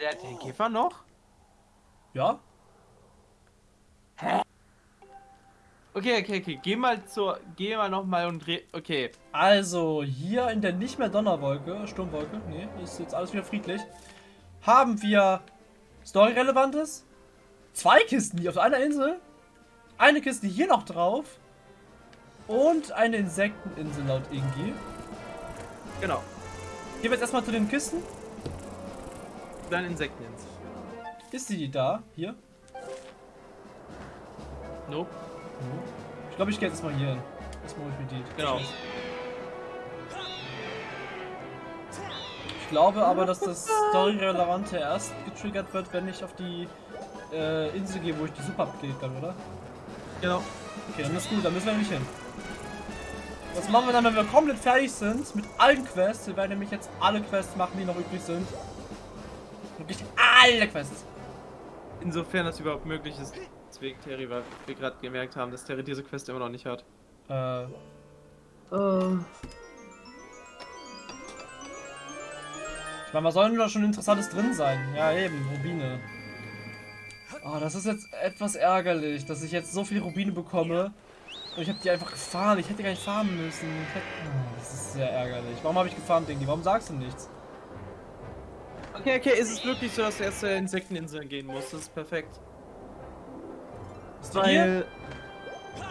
Der hat den Käfer noch? Ja? Hä? Okay, okay, okay. Geh mal zur. Geh mal nochmal und dreh. Okay. Also, hier in der nicht mehr Donnerwolke, Sturmwolke, nee, ist jetzt alles wieder friedlich, haben wir Story-Relevantes. Zwei Kisten hier auf einer Insel. Eine Kiste hier noch drauf. Und eine Insekteninsel laut Ingi. Genau. Gehen wir jetzt erstmal zu den Kisten. Dann Insekteninsel. Ist die da? Hier? Nope. Ich glaube, ich gehe jetzt erstmal hier hin. Erstmal hol ich mir die. Genau. Ich glaube aber, dass das Story-Relevante erst getriggert wird, wenn ich auf die äh, Insel gehe, wo ich die Super-Update kann, oder? Genau. Okay, dann ist gut, dann müssen wir nämlich hin. Was machen wir dann, wenn wir komplett fertig sind mit allen Quests? Wir werden nämlich jetzt alle Quests machen, die noch übrig sind. Wirklich alle Quests. Insofern das überhaupt möglich ist. Deswegen Terry, weil wir gerade gemerkt haben, dass Terry diese Quest immer noch nicht hat. Äh, Äh. ich meine, was soll denn da schon Interessantes drin sein? Ja, eben, Rubine. Oh, das ist jetzt etwas ärgerlich, dass ich jetzt so viele Rubine bekomme. Und ich habe die einfach gefahren. Ich hätte gar nicht fahren müssen. Ich hätte... oh, das ist sehr ärgerlich. Warum habe ich gefahren, Dingi? Warum sagst du nichts? Okay, okay, ist es wirklich so, dass du erst zur Insekteninsel gehen musst? Das ist perfekt. Ist die hier?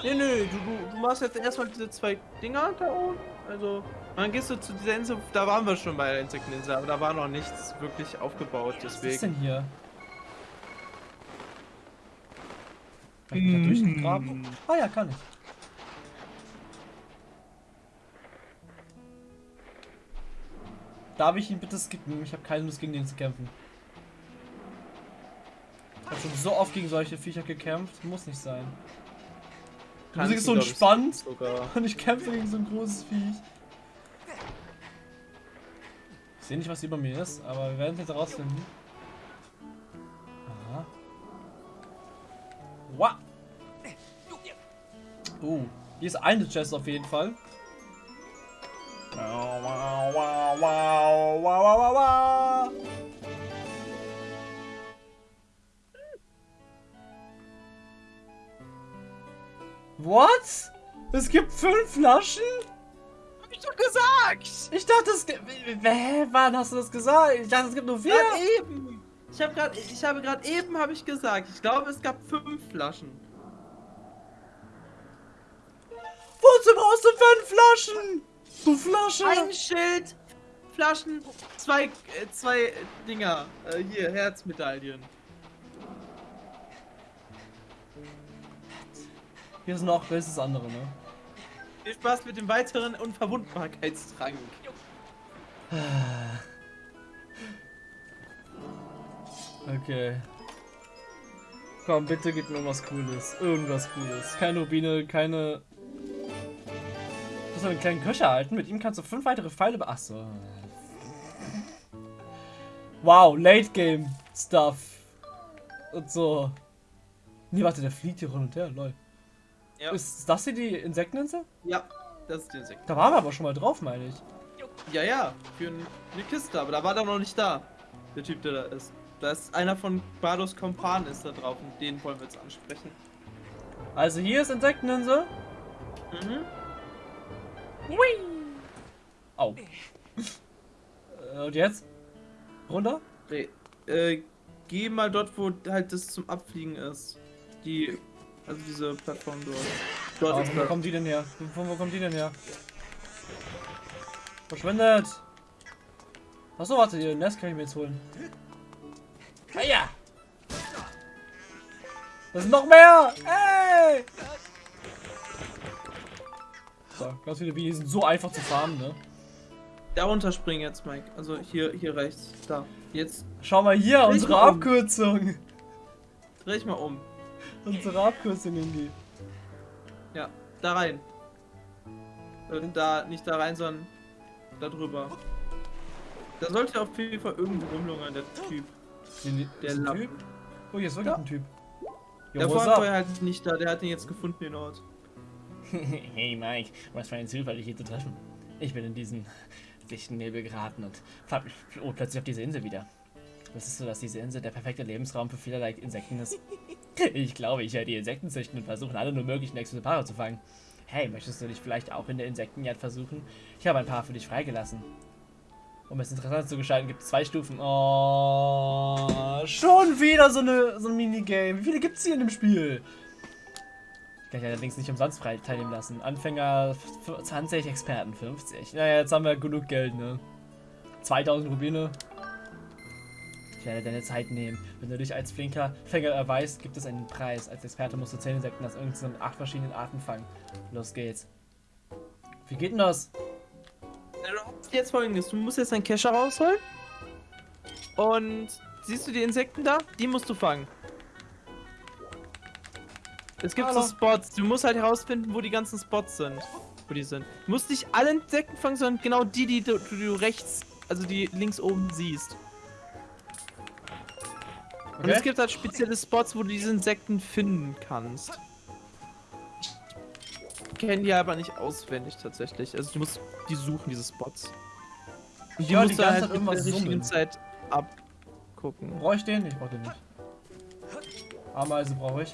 Nee, nee, du, du, du machst jetzt erstmal diese zwei Dinger da oben. Also, dann gehst du zu dieser Insel, da waren wir schon bei der Insekteninsel, aber da war noch nichts wirklich aufgebaut, Was ist deswegen. denn hier? Kann ich da durchgraben? Ah ja, kann ich. Darf ich ihn bitte skippen? Ich habe keine Lust gegen den zu kämpfen. Ich habe schon so oft gegen solche Viecher gekämpft. Muss nicht sein. Die Musik ist so entspannt Sogar. und ich kämpfe gegen so ein großes Viech. Ich sehe nicht, was über mir ist, aber wir werden es jetzt herausfinden. Aha. Wow. Oh, hier ist eine Chest auf jeden Fall. Wow, wow, wow, wow, wow. What? Es gibt fünf Flaschen? Hab ich doch gesagt! Ich dachte, es gibt. Hä? Wann hast du das gesagt? Ich dachte, es gibt nur vier. Gerade eben! Ich habe gerade, ich habe gerade eben habe ich gesagt, ich glaube es gab fünf Flaschen. Wozu brauchst du fünf Flaschen? Du Flasche! Ein Schild, Flaschen, zwei, äh, zwei Dinger. Äh, hier, Herzmedaillen. Hier ist noch, wer ist das andere, ne? Viel Spaß mit dem weiteren Unverwundbarkeitstrank. Okay. Komm, bitte gib mir was Cooles. Irgendwas Cooles. Keine Rubine, keine. Du musst einen kleinen Köcher halten. Mit ihm kannst du fünf weitere Pfeile. Achso. Wow, Late Game Stuff. Und so. Nee, warte, der fliegt hier hin und her, lol. Ja, Ist das hier die Insekteninsel? ja, das ist der Sekt. Da waren wir aber schon mal drauf, meine ich. Ja, ja, für ein- eine Kiste, aber da war der noch nicht da. Der Typ, der da ist. Da ist einer von Bardos Kompan ist da drauf und den wollen wir jetzt ansprechen. Also hier ist Insekteninsel. Mhm. Au. Äh, Und jetzt? Runter? Nee, äh, geh mal dort, wo halt das zum Abfliegen ist. Die, also diese Plattform dort. Dort Ah, ist wo kommt die denn her? Von wo kommt die denn her? Verschwindet! Achso, warte, ihr Nest kann ich mir jetzt holen. Ah ja! Das sind noch mehr! Ey! So, ganz viele Bienen die sind so einfach zu farmen, ne? Darunter springen jetzt, Mike. Also hier, hier rechts. Da. Jetzt Schau mal hier, Dreh unsere mal um. Abkürzung. dreh ich mal um. Unsere Abkürzung in die. Ja, da rein. Äh, Da, nicht da rein, sondern da drüber. Da sollte auf jeden Fall irgendwo rumlungern, der Typ. Der, Der ist. Typ? Oh, hier ist wirklich Ja. ein Typ. Der Jo, up? war halt nicht da, der hat ihn jetzt gefunden, den Ort. Hey Mike, was für ein Zufall, dich hier zu treffen. Ich bin in diesen dichten Nebel geraten und mich oh, plötzlich auf diese Insel wieder. Wusstest du, dass diese Insel der perfekte Lebensraum für vielerlei Insekten ist? Ich glaube, ich werde die Insekten züchten und versuchen, alle nur möglichen Exemplare zu fangen. Hey, möchtest du dich vielleicht auch in der Insektenjagd versuchen? Ich habe ein paar für dich freigelassen. Um es interessant zu gestalten, gibt es zwei Stufen. Oh, schon wieder so, eine, so ein Minigame. Wie viele gibt es hier in dem Spiel? Ich kann allerdings nicht umsonst frei teilnehmen lassen. Anfänger 20, Experten 50. Naja, jetzt haben wir genug Geld, ne? 2000 Rubine. Ich werde deine Zeit nehmen. Wenn du dich als flinker Fänger erweist, gibt es einen Preis. Als Experte musst du 10 Insekten aus irgendeinen acht verschiedenen Arten fangen. Los geht's. Wie geht denn das? Jetzt folgendes, du musst jetzt deinen Kescher rausholen. Und siehst du die Insekten da? Die musst du fangen. Es gibt Hallo. so Spots. Du musst halt herausfinden, wo die ganzen Spots sind. Wo die sind. Du musst nicht alle Insekten fangen, sondern genau die, die du, die du rechts, also die links oben siehst. Und es gibt halt spezielle Spots, wo du diese Insekten finden kannst. Ich kenne die aber nicht auswendig tatsächlich. Also du musst die suchen, diese Spots. Und die höre musst die du halt irgendwas der richtigen. Zeit abgucken. Brauche ich den? Ich brauche den nicht. Ameise brauche ich.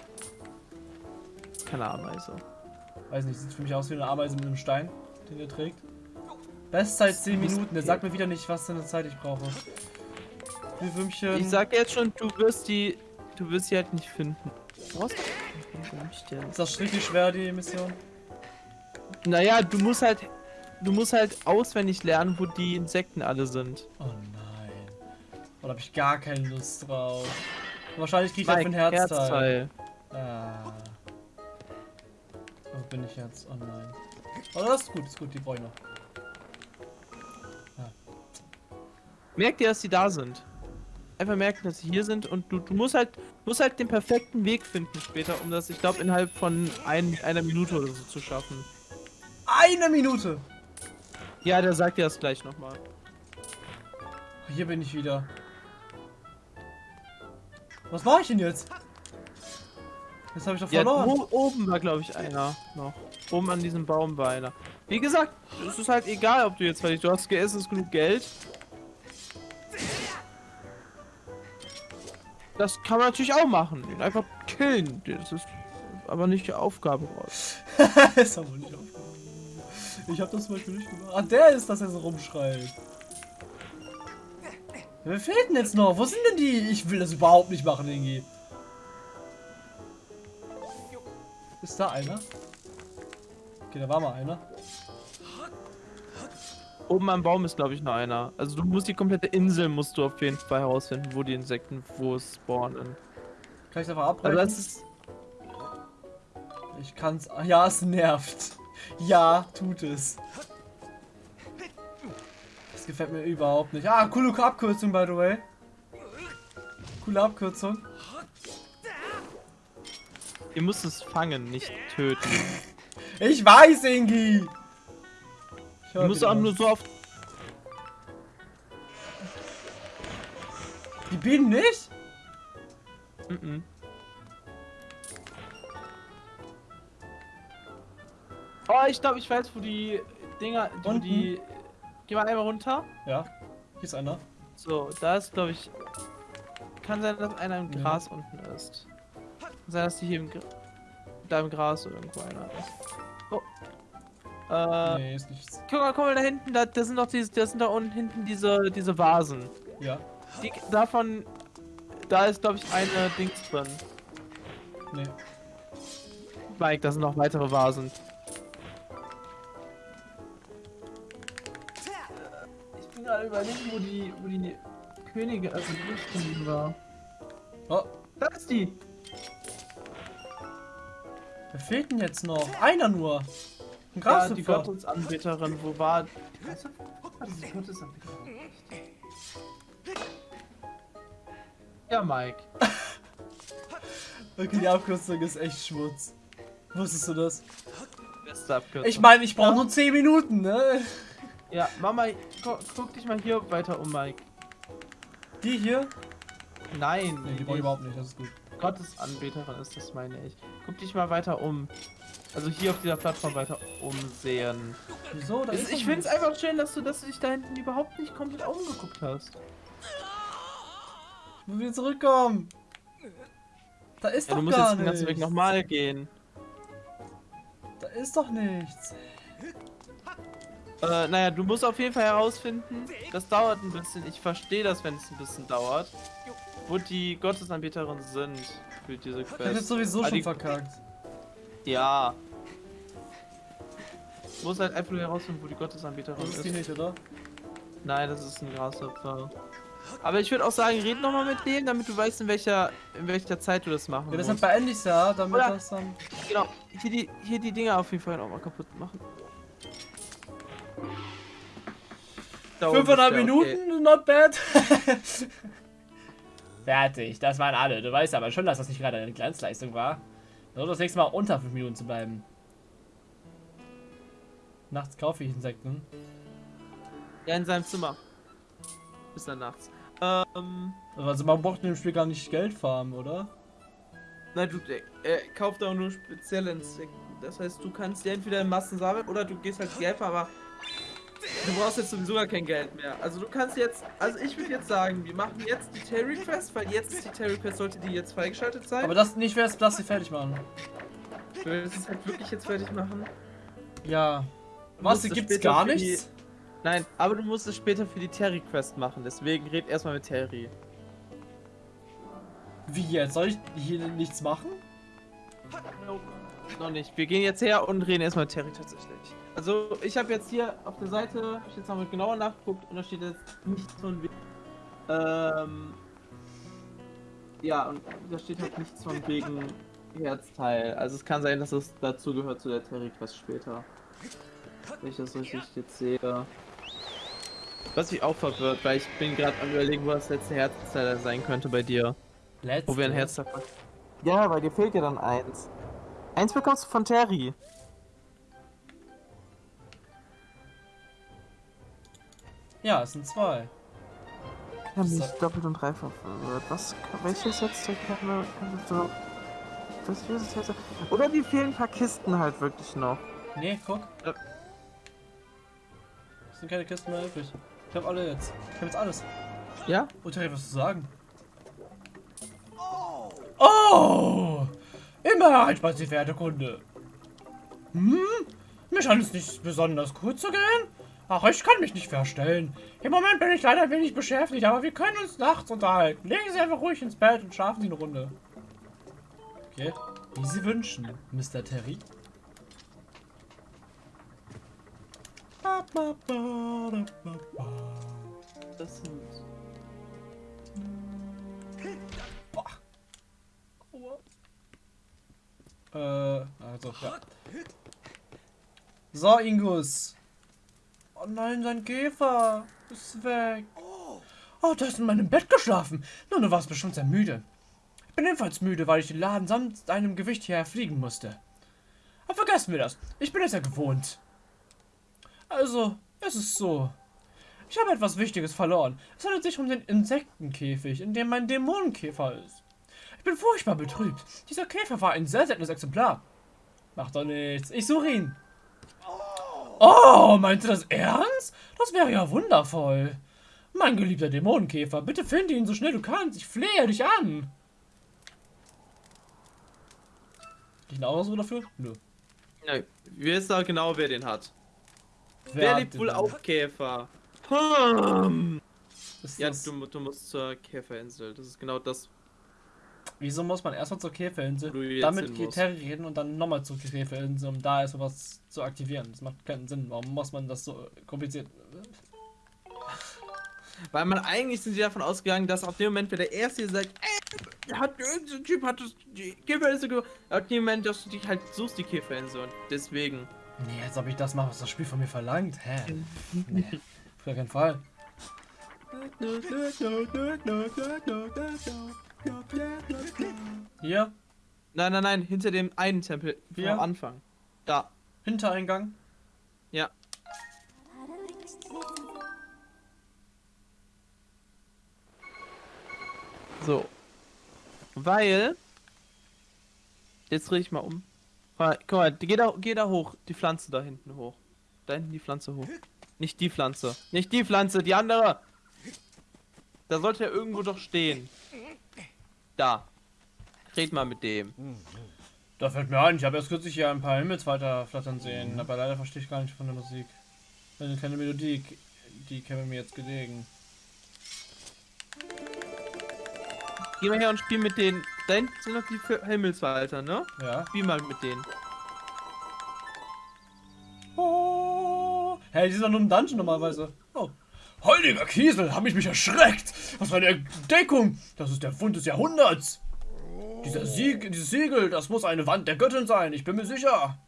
Keine Ameise. Weiß nicht, sieht für mich aus wie eine Ameise mit einem Stein, den er trägt. Bestzeit 10 Minuten. Der sagt mir wieder nicht, was für eine Zeit ich brauche. Die Würmchen. Ich sag jetzt schon, du wirst die. Du wirst sie halt nicht finden. Was? Ist das richtig schwer, die Mission? Naja, du musst halt. Du musst halt auswendig lernen, wo die Insekten alle sind. Oh nein. Oh, da habe ich gar keine Lust drauf. Wahrscheinlich krieg ich dafür ein Mike, Herzteil. Ah. Bin ich jetzt? Oh nein. Oh, das ist gut, ist gut, die brauche ich noch. Merk dir, dass die da sind. Einfach merken, dass sie hier sind und du, du musst halt musst halt den perfekten Weg finden später, um das, ich glaube, innerhalb von ein, einer Minute oder so zu schaffen. Eine Minute! Ja, der sagt dir das gleich nochmal. Hier bin ich wieder. Was mache ich denn jetzt? Jetzt habe ich doch Ja, verloren. wo, oben war, glaube ich, einer noch. Oben an diesem Baum war einer. Wie gesagt, es ist halt egal, ob du jetzt fertig Du hast geessen, genug Geld. Das kann man natürlich auch machen. Den einfach killen. Das ist aber nicht die Aufgabe raus. ist aber nicht aufgegangen. Ich habe das zum Beispiel nicht gemacht. Ah, der ist, dass er so rumschreit. Wer fehlt denn jetzt noch? Wo sind denn die? Ich will das überhaupt nicht machen, Ingi. Ist da einer? Okay, da war mal einer. Oben am Baum ist, glaube ich, noch einer. Also du musst die komplette Insel musst du auf jeden Fall herausfinden, wo die Insekten wo es spawnen. Kann ich einfach Also abbrechen? das ist. Ich kann's. Ja, es nervt. Ja, tut es. Das gefällt mir überhaupt nicht. Ah, coole Abkürzung, by the way. Coole Abkürzung. Ihr müsst es fangen, nicht töten. Ich weiß, Ingi. Ich Du musst auch nur so oft. Die Bienen nicht? Mhm. Oh, ich glaube, ich weiß, wo die Dinger. Wo die. Geh mal einmal runter. Ja. Hier ist einer. So, da ist, glaube ich. Kann sein, dass einer im Ja. Gras unten ist. Sein, dass die hier im, Gra- da im Gras irgendwo einer ist. Oh. Äh, nee, ist nichts. guck mal, guck mal da hinten, da, da sind doch diese, da sind da unten hinten diese, diese Vasen. Ja. Die, davon, da ist, glaube ich, eine Dings drin. Nee. Mike, da sind noch weitere Vasen. Ich bin gerade überlegen, wo die, wo die Könige, also die Lichtkönigin war. Oh, Da ist die! Wer fehlt denn jetzt noch? Einer nur. Ein Ja, die Grashüpfer. Gottesanbeterin, wo war... Was war diese Gottesanbeterin? Ja, Mike. Okay, die Abkürzung ist echt Schmutz. Wusstest du das? Beste Abkürzung. Ich meine, ich brauche Ja. nur 10 Minuten, ne? Ja, Mama, guck, guck dich mal hier weiter um, Mike. Die hier? Nein, Nee, die brauche ich überhaupt nicht, das ist gut. Gottesanbeterin ist das, meine ich. Guck dich mal weiter um. Also hier auf dieser Plattform weiter umsehen. Wieso? Da Ich, ist ich finde es nichts. einfach schön, dass du, dass du dich da hinten überhaupt nicht komplett umgeguckt hast. Wo wir zurückkommen. Da ist Ja, doch du musst gar jetzt den ganzen Weg nichts. nochmal gehen. Da ist doch nichts. Äh, naja, du musst auf jeden Fall herausfinden, das dauert ein bisschen. Ich verstehe das, wenn es ein bisschen dauert. Wo die Gottesanbeterinnen sind für diese Ich Quest. jetzt sowieso Ah, schon verkackt. Ja. Du musst halt einfach nur herausfinden, wo die Gottesanbeterin Das ist. ist die nicht, oder? Nein, das ist ein Grashüpfer. Aber ich würde auch sagen, red nochmal mit denen, damit du weißt, in welcher, in welcher Zeit du das machen Ja, musst. deshalb beende ich's ja, damit Oder- das dann. Genau, hier die, hier die Dinger auf jeden Fall nochmal kaputt machen. Da oben Fünfeinhalb ist der, Minuten, not bad. Fertig, das waren alle. Du weißt aber schon, dass das nicht gerade eine Glanzleistung war. Versuch das nächste Mal unter 5 Minuten zu bleiben. Nachts kaufe ich Insekten. Ja, in seinem Zimmer. Bis dann nachts. Ähm, Also man braucht in dem Spiel gar nicht Geld farmen, oder? nein, du, er kauft auch nur spezielle Insekten. Das heißt, du kannst die entweder in Massen sammeln oder du gehst halt Geld, aber du brauchst jetzt sowieso gar kein Geld mehr. Also du kannst jetzt, also ich würde jetzt sagen, wir machen jetzt die Terry Quest, weil jetzt ist die Terry Quest, sollte die jetzt freigeschaltet sein. Aber das nicht wäre das sie fertig machen. du willst es halt wirklich jetzt fertig machen. Ja. Du Was, gibt's gar für die- nichts? Nein, aber du musst es später für die Terry Quest machen, deswegen red erstmal mit Terry. Wie jetzt? Soll ich hier nichts machen? Nope. Noch nicht. Wir gehen jetzt her und reden erstmal mit Terry tatsächlich. Also, ich habe jetzt hier auf der Seite, hab ich jetzt nochmal genauer nachgeguckt und da steht jetzt nichts von wegen. Ähm. Ja, und da steht halt nichts von wegen Herzteil. Also, es kann sein, dass es dazu gehört zu der Terry Quest später. Wenn ich das richtig jetzt sehe. Was mich auch verwirrt, weil ich bin gerade am überlegen, wo das letzte Herzteil sein könnte bei dir. Let's Wo wir ein Herz davon. Ja, weil dir fehlt ja dann eins. Eins bekommst du von Terry. Ja, es sind zwei. Ich habe mich doppelt und dreifach verwirrt. Was, welches jetzt was ist jetzt? Oder die fehlen ein paar Kisten halt wirklich noch. Nee, guck. Ja. Es sind keine Kisten mehr übrig. Ich hab alle jetzt. Ich hab jetzt alles. Ja? Und Terry, was zu sagen? Oh! Immer Sie verehrte Kunde. Hm? Mir scheint es nicht besonders gut zu gehen. Ach, ich kann mich nicht verstellen. Im Moment bin ich leider ein wenig beschäftigt, aber wir können uns nachts unterhalten. Legen Sie einfach ruhig ins Bett und schlafen Sie eine Runde. Okay. Wie Sie wünschen, Mr. Terry. Das sind. Äh, also, ja. So, Ingus. Oh nein, sein Käfer ist weg. Oh, du hast in meinem Bett geschlafen. Nun, du warst bestimmt sehr müde. Ich bin ebenfalls müde, weil ich den Laden samt deinem Gewicht hierher fliegen musste. Aber vergessen wir das. Ich bin es ja gewohnt. Also, es ist so. Ich habe etwas Wichtiges verloren. Es handelt sich um den Insektenkäfig, in dem mein Dämonenkäfer ist. Ich bin furchtbar betrübt. Dieser Käfer war ein sehr seltenes Exemplar. Macht doch nichts. Ich suche ihn. Oh, meinst du das ernst? Das wäre ja wundervoll. Mein geliebter Dämonenkäfer, bitte finde ihn so schnell du kannst. Ich flehe dich an. Ich eine Ausruhe dafür? Nö. Nein, wir wissen auch genau, wer den hat. Wer Wer den wohl auch Käfer? Hm. Ist Ja, du, du musst zur Käferinsel. Das ist genau das. Wieso muss man erstmal zur Käferinsel, Wo du jetzt dann hin mit musst. Terry reden und dann nochmal zur Käferinsel, um da erstmal was zu aktivieren? Das macht keinen Sinn. Warum muss man das so kompliziert? Weil man eigentlich sind sie davon ausgegangen, dass auf dem Moment, wenn der Erste sagt, ey, hat irgendein so ein Typ hat das die Käferinsel gemacht, auf dem Moment, dass du dich halt suchst die Käferinsel und deswegen. Nee, als ob ich das mache, was das Spiel von mir verlangt. Hä? Nee, auf gar keinen Fall. Hier, Nein, nein, nein, hinter dem einen Tempel Hier? Anfang. Da. Hintereingang. Ja. So. Weil. Jetzt drehe ich mal um. Guck mal, geh da, geh da hoch. Die Pflanze da hinten hoch. Da hinten die Pflanze hoch. Nicht die Pflanze. Nicht die Pflanze, die andere. Da sollte er irgendwo doch stehen. Da. Red mal mit dem. Da fällt mir ein, ich habe erst kürzlich hier ein paar Himmelsfalter flattern sehen, aber leider verstehe ich gar nicht von der Musik. Eine kleine Melodie, die käme mir jetzt gelegen. Geh mal her und spiel mit denen. Da hinten sind noch die F- Himmelswalter, ne? Ja. Spiel mal mit denen. Oh. Hey, die sind doch nur im Dungeon normalerweise. Heiliger Kiesel, hab ich mich erschreckt. Was für eine Entdeckung. Das ist der Fund des Jahrhunderts. Dieser Sieg, dieses Siegel, das muss eine Wand der Göttin sein, ich bin mir sicher.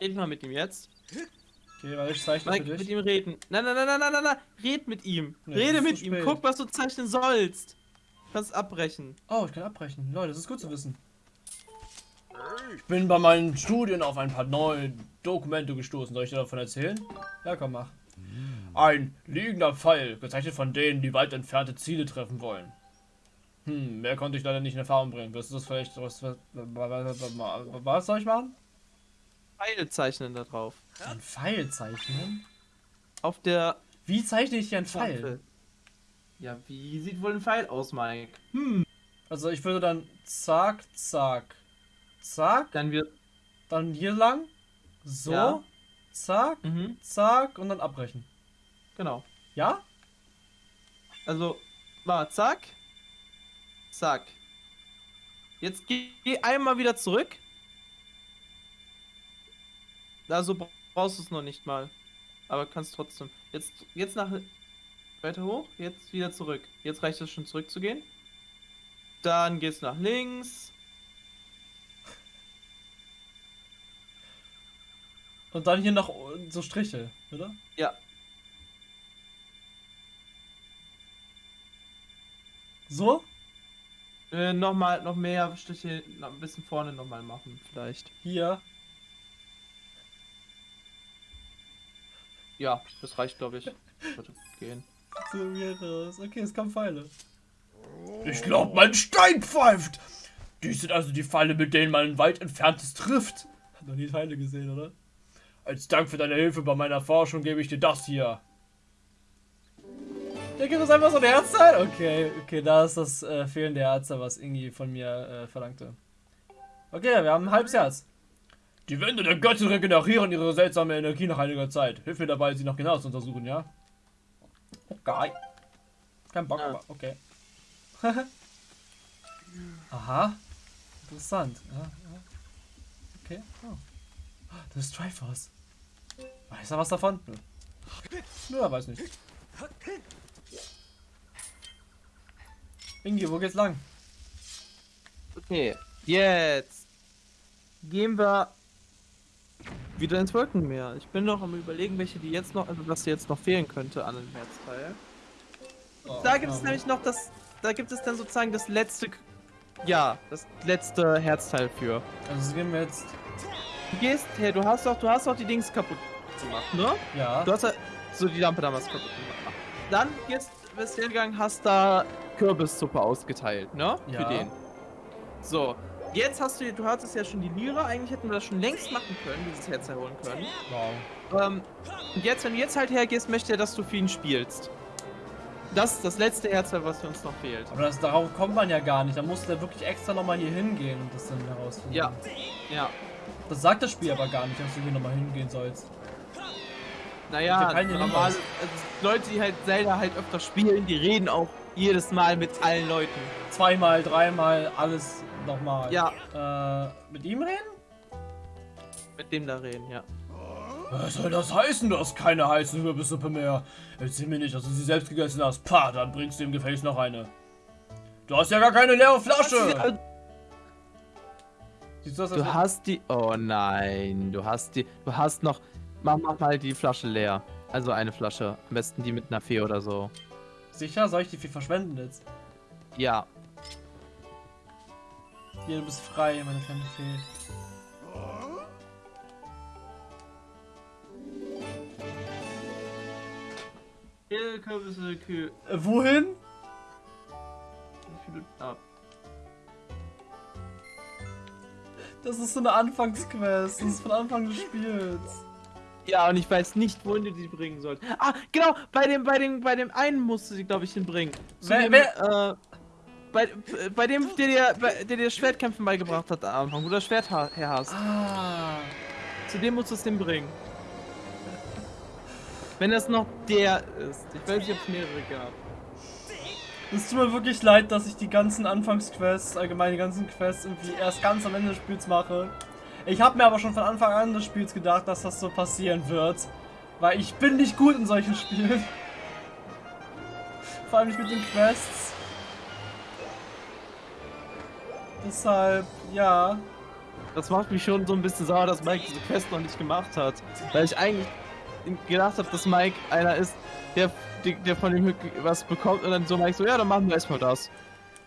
Red mal mit ihm jetzt. Okay, weil ich zeichne Mike, für mit dich. ihm reden. Nein, nein, nein, nein, nein, nein, nein. Red mit ihm. Nee, Rede mit ihm. Guck, was du zeichnen sollst. Du kannst abbrechen. Oh, ich kann abbrechen. Leute, das ist gut zu wissen. Ich bin bei meinen Studien auf ein paar neue Dokumente gestoßen. Soll ich dir davon erzählen? Ja, komm, mach. Ein liegender Pfeil, gezeichnet von denen, die weit entfernte Ziele treffen wollen. Hm, mehr konnte ich leider nicht in Erfahrung bringen. Wirst du das vielleicht... Was, was, was, was soll ich machen? Pfeil zeichnen da drauf. Ein Pfeil zeichnen? Auf der Wie zeichne ich hier einen Pfeil? Ja, wie sieht wohl ein Pfeil aus, Mike? Also ich würde dann zack, zack, zack, Dann wird. dann hier lang, so, Ja. Zack, Mhm, zack und dann abbrechen. genau. Ja? Also, war zack. Zack. Jetzt geh, geh einmal wieder zurück. Also bra- brauchst du es noch nicht mal. Aber kannst trotzdem. Jetzt, jetzt nach. Weiter hoch. Jetzt wieder zurück. Jetzt reicht es schon zurückzugehen. Dann geht's nach links. Und dann hier noch so Striche, oder? Ja. So? Äh, nochmal, noch mehr Striche, noch ein bisschen vorne nochmal machen, vielleicht. Hier. Ja, das reicht, glaube ich. Sollte gehen. So hier raus. Okay, es kommen Pfeile. Ich glaube, mein Stein pfeift. Dies sind also die Pfeile, mit denen man weit entferntes trifft. Hat noch nie Pfeile gesehen, oder? Als Dank für deine Hilfe bei meiner Forschung gebe ich dir das hier. Der gibt uns einfach so ein Herzteil? Okay, okay, da ist das äh, fehlende Herzteil, was Ingi von mir äh, verlangte. Okay, wir haben ein halbes Herz. Die Wände der Göttin regenerieren ihre seltsame Energie nach einiger Zeit. Hilf mir dabei, sie noch genau zu untersuchen, ja? Okay. Kein Bock, Ja. aber okay. Aha. Interessant. Ja, ja. Okay. Oh. Das ist Triforce. Weiß er was davon? Nö. Nö, er weiß nicht. Ingi, wo geht's lang? Okay, jetzt gehen wir wieder ins Wolkenmeer. Ich bin noch am überlegen, welche die jetzt noch, also was jetzt noch fehlen könnte an dem Herzteil. Da gibt es nämlich noch das, da gibt es dann sozusagen das letzte, ja, das letzte Herzteil für. Also gehen wir jetzt. Du gehst, hey, du hast doch, du hast doch die Dings kaputt gemacht, ne? Ja. Du hast ja so die Lampe damals kaputt gemacht. Dann gehst, bist du hingegangen, hast da Kürbissuppe ausgeteilt, ne? Ja. Für den. So. Jetzt hast du, du hattest ja schon die Lira, eigentlich hätten wir das schon längst machen können, dieses Herz erholen können. Wow. Ähm, und jetzt, wenn du jetzt halt hergehst, möchte er, dass du für ihn spielst. Das ist das letzte Herz, was für uns noch fehlt. Aber das, darauf kommt man ja gar nicht. Da musst du ja wirklich extra nochmal hier hingehen und das dann herausfinden. Ja. Ja. Das sagt das Spiel aber gar nicht, dass du hier nochmal hingehen sollst. Naja, Ich hab keine normal, Liebe. also Leute, die halt Zelda halt öfter spielen, die reden auch jedes Mal mit allen Leuten. Zweimal, dreimal, alles nochmal. Ja, Äh, mit ihm reden? mit dem da reden, ja. Was soll das heißen? Du hast keine heiße Kürbissuppe mehr. Erzähl mir nicht, dass du sie selbst gegessen hast. Pah, dann bringst du im Gefäß noch eine. Du hast ja gar keine leere Flasche. Siehst du das? Du als- hast die. Oh nein, du hast die. Du hast noch. Mach, mach mal die Flasche leer. Also eine Flasche. Am besten die mit einer Fee oder so. Sicher? Soll ich die viel verschwenden jetzt? Ja. Hier, du bist frei, meine kleine Fee. Kürbisse, Kühe. Äh, wohin? Ah. Das ist so eine Anfangsquest. Das ist von Anfang des Spiels. Ja, und ich weiß nicht, wohin du die bringen sollst. Ah, genau, bei dem, bei dem, bei dem einen musst du sie, glaube ich, hinbringen. Wer- dem, wer- äh, bei, bei dem, der dir, bei, der dir Schwertkämpfen beigebracht hat am Anfang, wo du das Schwert her hast. Ah. Zu dem musst du es hinbringen. Wenn das noch der ist. Ich weiß nicht, ob es mehrere gab. Es tut mir wirklich leid, dass ich die ganzen Anfangsquests, allgemein die ganzen Quests irgendwie erst ganz am Ende des Spiels mache. Ich habe mir aber schon von Anfang an des Spiels gedacht, dass das so passieren wird. Weil ich bin nicht gut in solchen Spielen. Vor allem nicht mit den Quests. Deshalb, ja. Das macht mich schon so ein bisschen sauer, dass Mike diese Quest noch nicht gemacht hat. Weil ich eigentlich gedacht habe, dass Mike einer ist, der, der, von dem was bekommt und dann so Mike so, ja, dann machen wir erstmal das.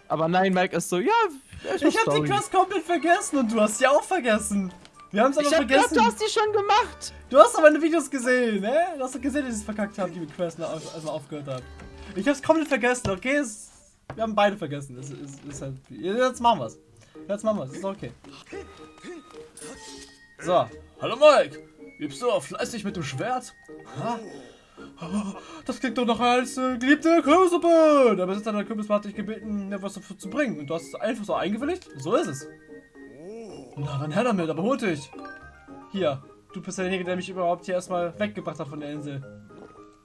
Aber nein, Mike ist so, ja, Ich habe die. Quest komplett vergessen und du hast sie auch vergessen. Wir haben es aber Ich vergessen. du hast die schon gemacht. Du hast aber meine Videos gesehen, ne? Du hast doch gesehen, dass ich es verkackt habe, die Quest noch auf- also aufgehört habe. Ich hab's komplett vergessen, okay? Es, wir haben beide vergessen. Es, es, ist halt, jetzt machen wir's. Jetzt machen wir's, ist okay. So. Hallo Mike! Übst du auch fleißig mit dem Schwert? Ha? Das klingt doch noch als äh, geliebte Kürbissuppe! Der Besitzer der Kürbisbar hat dich gebeten, mir was dafür zu bringen. Und du hast es einfach so eingewilligt? So ist es. Na, dann her damit, aber hol dich. Hier, du bist derjenige, der mich überhaupt hier erstmal weggebracht hat von der Insel.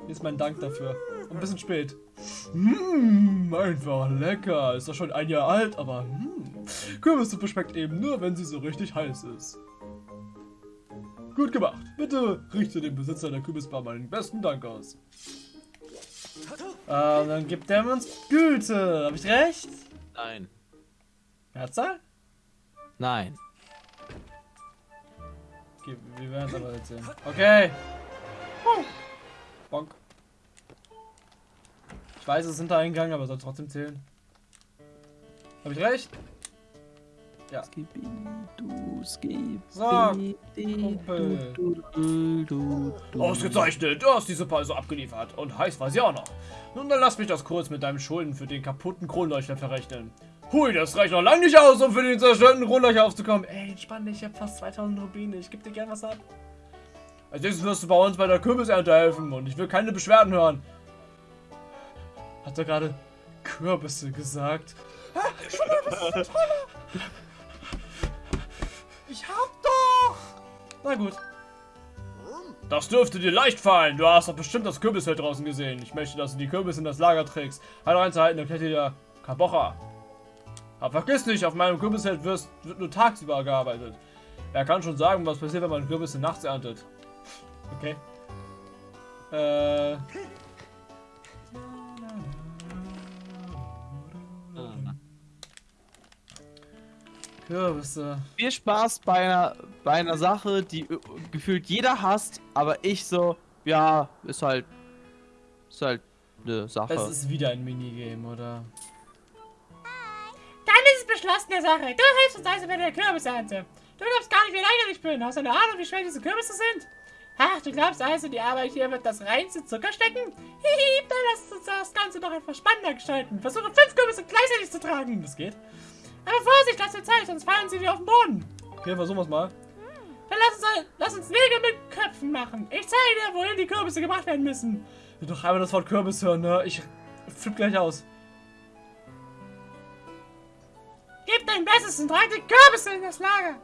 Hier ist mein Dank dafür. Ein bisschen spät. Mmm, einfach lecker. Ist doch schon ein Jahr alt, aber hm. Kürbissuppe schmeckt eben nur, wenn sie so richtig heiß ist. Gut gemacht. Bitte richte dem Besitzer der Kürbisbar meinen besten Dank aus. Ähm, dann gibt der uns Güte. Hab ich recht? Nein. Mehrzahl? Nein. Okay, wir werden es aber jetzt sehen. Okay. Huh. Bonk. Ich weiß, es ist Hintereingang, aber soll trotzdem zählen. Hab ich recht? Ja. So, Kumpel. Du, du, du, du. Ausgezeichnet, du hast die Suppe also abgeliefert. Und heiß war sie auch noch. Nun, dann lass mich das kurz mit deinem Schulden für den kaputten Kronleuchter verrechnen. Hui, das reicht noch lange nicht aus, um für den zerstörten Kronleuchter aufzukommen. Ey, entspann dich, ich hab fast 2000 Rubine. Ich geb dir gern was ab. Als nächstes wirst du bei uns bei der Kürbisernte helfen und ich will keine Beschwerden hören. Hat er gerade Kürbisse gesagt? Hä? Schon mal was Toller. Ich hab doch! Na gut. Das dürfte dir leicht fallen. Du hast doch bestimmt das Kürbisfeld draußen gesehen. Ich möchte, dass du die Kürbisse in das Lager trägst. Halt einzuhalten, erklärt dir der Kabocha. Aber vergiss nicht, auf meinem Kürbisfeld wirst, wird nur tagsüber gearbeitet. Er kann schon sagen, was passiert, wenn man Kürbisse nachts erntet. Okay. Äh. Kürbisse. Viel Spaß bei einer, bei einer Sache, die äh, gefühlt jeder hasst, aber ich so, ja, ist halt, ist halt eine Sache. Es ist wieder ein Minigame, oder? Dann ist es beschlossene Sache. Du hilfst uns also bei der Kürbisernte. Du glaubst gar nicht, wie lecker ich bin. Hast du eine Ahnung, wie schwer diese Kürbisse sind? Ach, du glaubst also, die Arbeit hier wird das reinste Zucker stecken? Hihi, dann lass uns das Ganze doch etwas spannender gestalten. Versuche fünf Kürbisse gleichzeitig zu tragen. Das geht. Aber Vorsicht, lass dir Zeit, sonst fallen sie dir auf den Boden. Okay, versuchen wir's mal. Dann lass uns, lass uns Nägel mit Köpfen machen. Ich zeige dir, wohin die Kürbisse gebracht werden müssen. Will doch einmal das Wort Kürbis hören, ne? Ich flipp gleich aus. Gib dein Bestes und trag die Kürbisse in das Lager.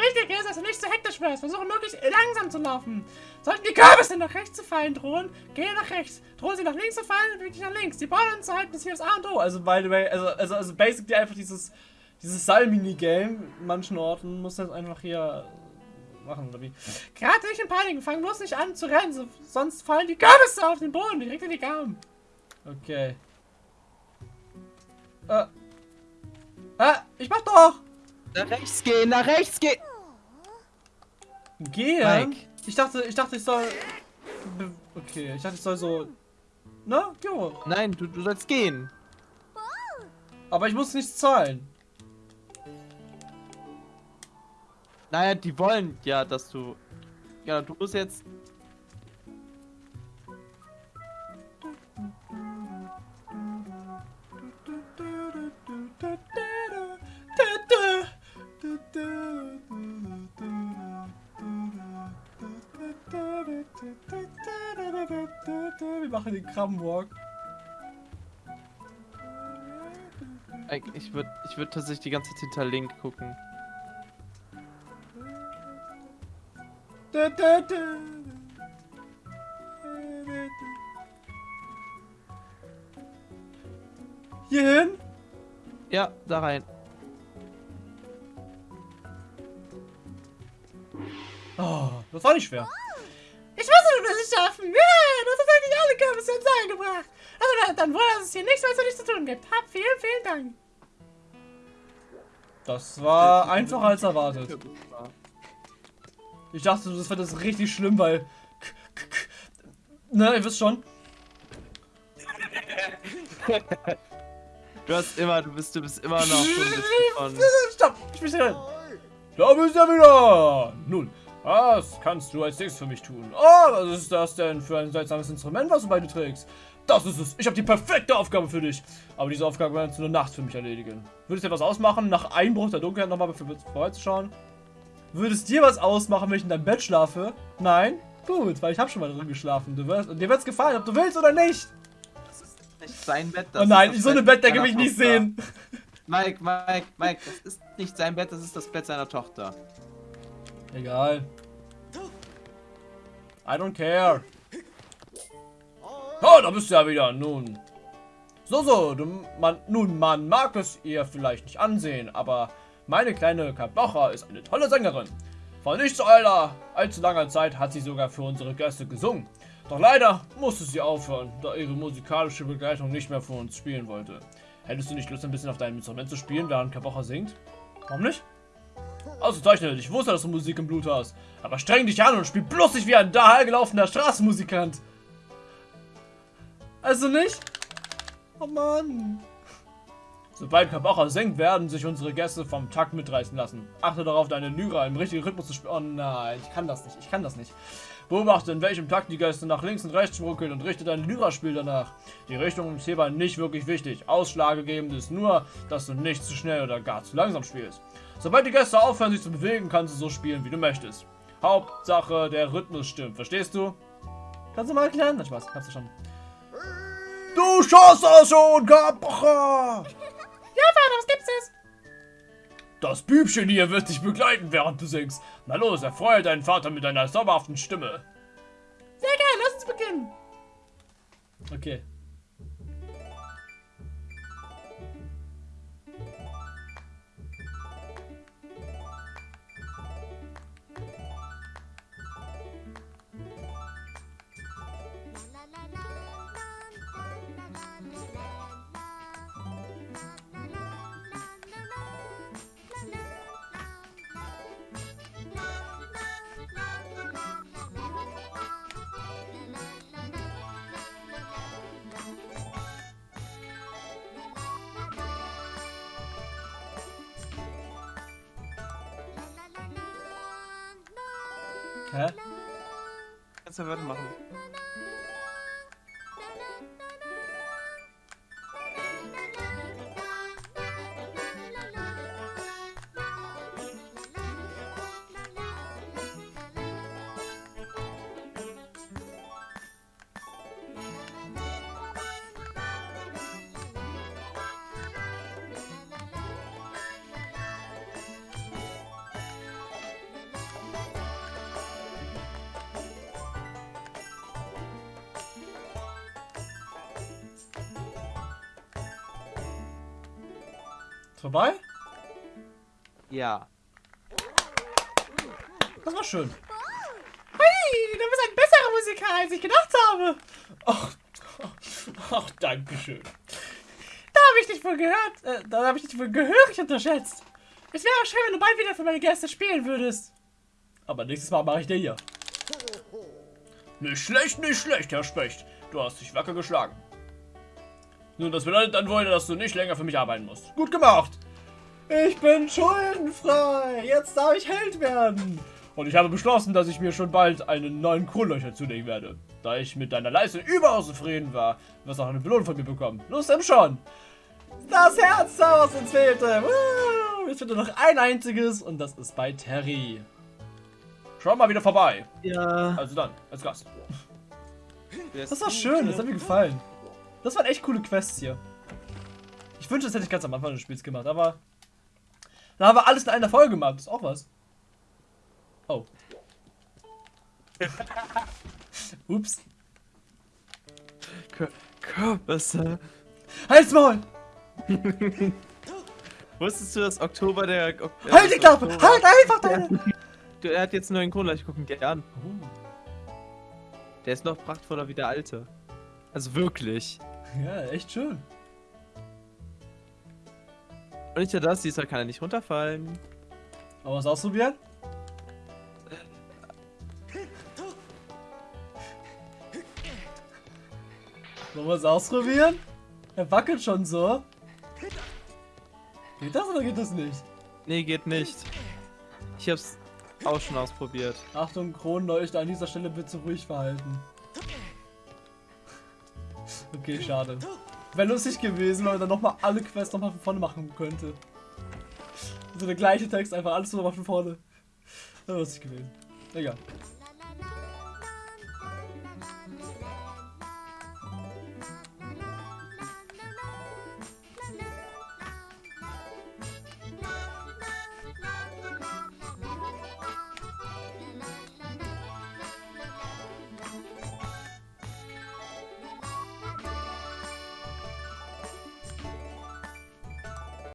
Wichtig ist, dass du nicht zu hektisch wirst. Versuche möglichst langsam zu laufen. Sollten die Kürbisse nach rechts zu fallen drohen, gehe nach rechts. Drohen sie nach links zu fallen, bewege dich nach links. Die Bäume anzuhalten ist hier das A und O. Also by the way, also, also, also basically einfach dieses, dieses Seil-Minigame in manchen Orten muss das einfach hier machen, oder wie? Gerade nicht in Panik. Fang bloß nicht an zu rennen, so, sonst fallen die Kürbisse auf den Boden, direkt in die Gaben. Okay. Äh. Ah, ich mach doch! nach rechts gehen, nach rechts gehen! Gehen? Mike. Ich dachte, ich dachte, ich soll. Okay, ich dachte, ich soll so. Na, jo. Nein, du, du sollst gehen. Aber ich muss nichts zahlen. Naja, die wollen ja, dass du. Ja, du musst jetzt. Krabbenwalk. Ich würde ich würd tatsächlich die ganze Zeit hinter Link gucken. Hier hin? Ja, da rein. Oh, das war nicht schwer. Kürbisse ins Seil gebracht. Also dann, dann wohl, dass es hier nichts, für dich zu tun gibt. Hab vielen, vielen Dank. Das war einfacher als erwartet. Ich dachte, das wird das richtig schlimm, weil. Ne, ihr wisst schon. Du hast immer, du bist, du bist immer noch so ein bisschen von. Stopp! Ich bin drin! Da bist du wieder! Nun, was kannst du als nächstes für mich tun? Oh, was ist das denn für ein seltsames Instrument, was du bei dir trägst? Das ist es! Ich habe die perfekte Aufgabe für dich! Aber diese Aufgabe werden du nur nachts für mich erledigen. Würdest du dir was ausmachen, nach Einbruch der Dunkelheit nochmal vorbeizuschauen? Würdest dir was ausmachen, wenn ich in deinem Bett schlafe? Nein? Gut, weil ich habe schon mal drin geschlafen. Du wirst, und dir wird's gefallen, ob du willst oder nicht. Nicht sein Bett. oh nein, ist das so eine Bett Bettdecke will ich nicht sehen. Mike, Mike, Mike, das ist nicht sein Bett, das ist das Bett seiner Tochter. Egal. I don't care. Oh, da bist du ja wieder. Nun. So, so. Du, man, nun, man mag es ihr vielleicht nicht ansehen, aber meine kleine Kabocha ist eine tolle Sängerin. Vor nicht so aller, allzu langer Zeit hat sie sogar für unsere Gäste gesungen. Doch leider musste sie aufhören, da ihre musikalische Begleitung nicht mehr für uns spielen wollte. Hättest du nicht Lust, ein bisschen auf deinem Instrument zu spielen, während Kabocha singt? Warum nicht? Ausgezeichnet, ich wusste, dass du Musik im Blut hast. Aber streng dich an und spiel bloß nicht wie ein dahergelaufener Straßenmusikant. Also nicht? Oh Mann. Sobald Kabacha singt, werden sich unsere Gäste vom Takt mitreißen lassen. Achte darauf, deine Lyra im richtigen Rhythmus zu spielen. Oh nein, ich kann das nicht, ich kann das nicht. Beobachte, in welchem Takt die Gäste nach links und rechts ruckeln und richte dein Lyra-Spiel danach. Die Richtung ist hierbei nicht wirklich wichtig. Ausschlaggebend ist nur, dass du nicht zu schnell oder gar zu langsam spielst. Sobald die Gäste aufhören, sich zu bewegen, kannst du so spielen, wie du möchtest. Hauptsache, der Rhythmus stimmt. Verstehst du? Kannst du mal erklären? Na Spaß, hab's schon. Du schaust das schon, Kabacha! Ja, Vater, was gibt's jetzt? Das Bübchen hier wird dich begleiten, während du singst. Na los, erfreue deinen Vater mit deiner zauberhaften Stimme. Sehr gerne, lass uns beginnen. Okay. Kannst du vorbei? Ja. Das war schön. Hey, du bist ein besserer Musiker, als ich gedacht habe. Ach, ach danke schön. Da habe ich dich wohl gehört. Äh, da habe ich dich wohl gehörig unterschätzt. Es wäre schön, wenn du bald wieder für meine Gäste spielen würdest. Aber nächstes Mal mache ich dir hier. Nicht schlecht, nicht schlecht, Herr Specht. Du hast dich wacker geschlagen. Nun, das bedeutet dann wohl, dass du nicht länger für mich arbeiten musst. Gut gemacht. Ich bin schuldenfrei. Jetzt darf ich Held werden. Und ich habe beschlossen, dass ich mir schon bald einen neuen Kronlöcher zulegen werde. Da ich mit deiner Leistung überaus zufrieden war, wirst du auch eine Belohnung von mir bekommen. Los, dann schon. Das Herz, was uns fehlte. Woo! Jetzt fehlt nur noch ein einziges und das ist bei Terry. Schau mal wieder vorbei. Ja. Also dann, als Gast. Das war schön, das hat mir gefallen. Das waren echt coole Quests hier. Ich wünschte, das hätte ich ganz am Anfang des Spiels gemacht, aber. Da haben wir alles in einer Folge gemacht. Das ist auch was. Oh. Ups. Kürbisse. Halt's Maul! Wusstest du, dass Oktober der. Ok Halt die Klappe! Halt einfach deine! Du, er hat jetzt einen neuen Kronleuchter, gucken gern. Der ist noch prachtvoller wie der alte. Also wirklich. Ja, echt schön. Und nicht nur das, diesmal kann er nicht runterfallen. Wollen wir es ausprobieren? Wollen wir es ausprobieren? Er wackelt schon so. Geht das oder geht das nicht? Nee, geht nicht. Ich hab's auch schon ausprobiert. Achtung, Kronleuchter, an dieser Stelle bitte ruhig verhalten. Okay, schade. Wäre lustig gewesen, wenn man dann nochmal alle Quests nochmal von vorne machen könnte. So der gleiche Text, einfach alles nochmal von vorne. Wäre lustig gewesen. Egal.